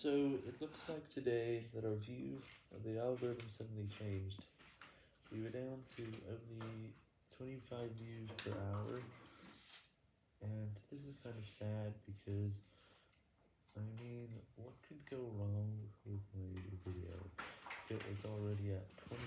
So, it looks like today that our view of the algorithm suddenly changed. We were down to only 25 views per hour, and this is kind of sad because, I mean, what could go wrong with my video? It was already at 20